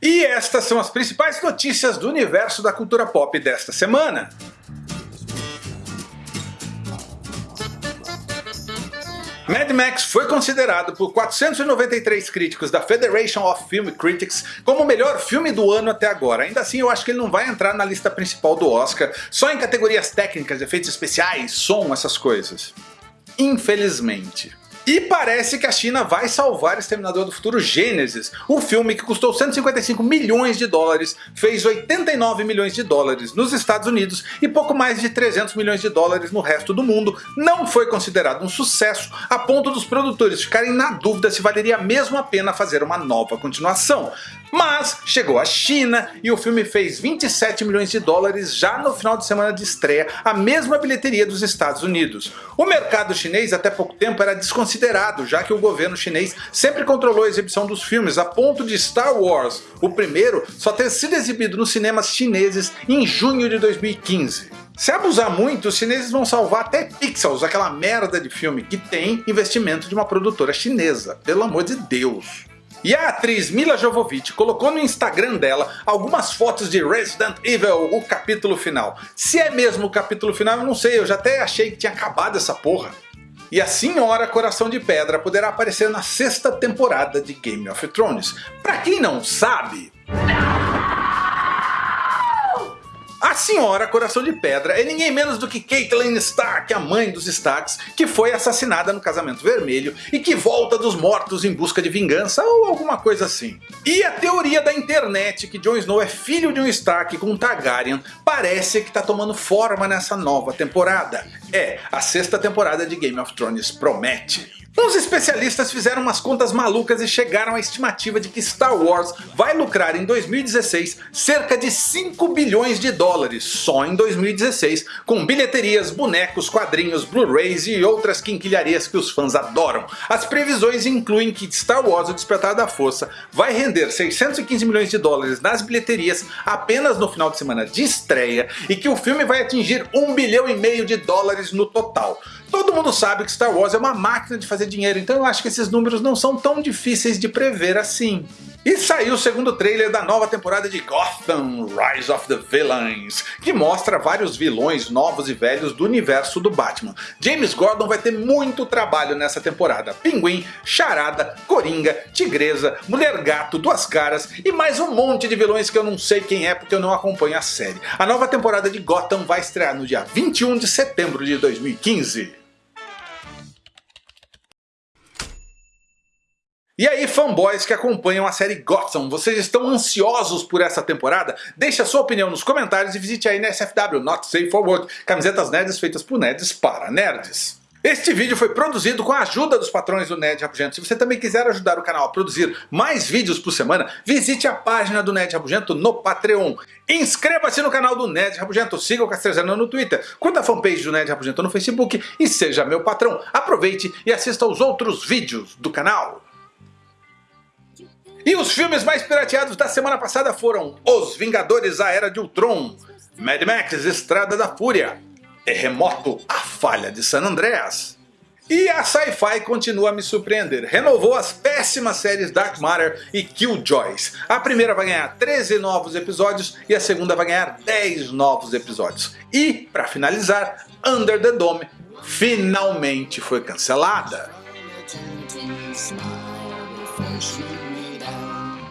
E estas são as principais notícias do universo da cultura pop desta semana. Mad Max foi considerado por 493 críticos da Federation of Film Critics como o melhor filme do ano até agora. Ainda assim eu acho que ele não vai entrar na lista principal do Oscar, só em categorias técnicas, efeitos especiais, som, essas coisas. Infelizmente. E parece que a China vai salvar Exterminador do Futuro Gênesis, o filme que custou 155 milhões de dólares, fez 89 milhões de dólares nos Estados Unidos e pouco mais de 300 milhões de dólares no resto do mundo, não foi considerado um sucesso a ponto dos produtores ficarem na dúvida se valeria mesmo a pena fazer uma nova continuação. Mas chegou a China e o filme fez 27 milhões de dólares já no final de semana de estreia, a mesma bilheteria dos Estados Unidos. O mercado chinês até pouco tempo era desconsiderado, já que o governo chinês sempre controlou a exibição dos filmes a ponto de Star Wars, o primeiro, só ter sido exibido nos cinemas chineses em junho de 2015. Se abusar muito, os chineses vão salvar até Pixels, aquela merda de filme que tem investimento de uma produtora chinesa, pelo amor de Deus. E a atriz Mila Jovovich colocou no Instagram dela algumas fotos de Resident Evil, o capítulo final. Se é mesmo o capítulo final eu não sei, eu já até achei que tinha acabado essa porra. E a Senhora Coração de Pedra poderá aparecer na sexta temporada de Game of Thrones. Pra quem não sabe... A senhora Coração de Pedra é ninguém menos do que Caitlyn Stark, a mãe dos Starks, que foi assassinada no Casamento Vermelho e que volta dos mortos em busca de vingança ou alguma coisa assim. E a teoria da internet que Jon Snow é filho de um Stark com um Targaryen parece que está tomando forma nessa nova temporada. É, a sexta temporada de Game of Thrones promete. Uns especialistas fizeram umas contas malucas e chegaram à estimativa de que Star Wars vai lucrar em 2016 cerca de 5 bilhões de dólares só em 2016, com bilheterias, bonecos, quadrinhos, Blu-rays e outras quinquilharias que os fãs adoram. As previsões incluem que Star Wars O Despertar da Força vai render 615 milhões de dólares nas bilheterias apenas no final de semana de estreia e que o filme vai atingir 1 bilhão e meio de dólares no total. Todo mundo sabe que Star Wars é uma máquina de fazer dinheiro, então eu acho que esses números não são tão difíceis de prever assim. E saiu o segundo trailer da nova temporada de Gotham Rise of the Villains, que mostra vários vilões novos e velhos do universo do Batman. James Gordon vai ter muito trabalho nessa temporada. Pinguim, Charada, Coringa, Tigresa, Mulher Gato, Duas Caras e mais um monte de vilões que eu não sei quem é porque eu não acompanho a série. A nova temporada de Gotham vai estrear no dia 21 de setembro de 2015. E aí fanboys que acompanham a série Gotham, vocês estão ansiosos por essa temporada? Deixe a sua opinião nos comentários e visite aí na SFW, Not Safe for Work, camisetas nerds feitas por nerds para nerds. Este vídeo foi produzido com a ajuda dos patrões do Nerd Rabugento. Se você também quiser ajudar o canal a produzir mais vídeos por semana, visite a página do Nerd Rabugento no Patreon. Inscreva-se no canal do Nerd Rabugento, siga o Castrezano no Twitter, curta a fanpage do Nerd Rabugento no Facebook e seja meu patrão. Aproveite e assista aos outros vídeos do canal. E os filmes mais pirateados da semana passada foram Os Vingadores A Era de Ultron, Mad Max Estrada da Fúria, Terremoto A Falha de San Andreas. E a Sci-Fi continua a me surpreender, renovou as péssimas séries Dark Matter e Killjoys. A primeira vai ganhar 13 novos episódios e a segunda vai ganhar 10 novos episódios. E, para finalizar, Under the Dome finalmente foi cancelada. 我属于你的。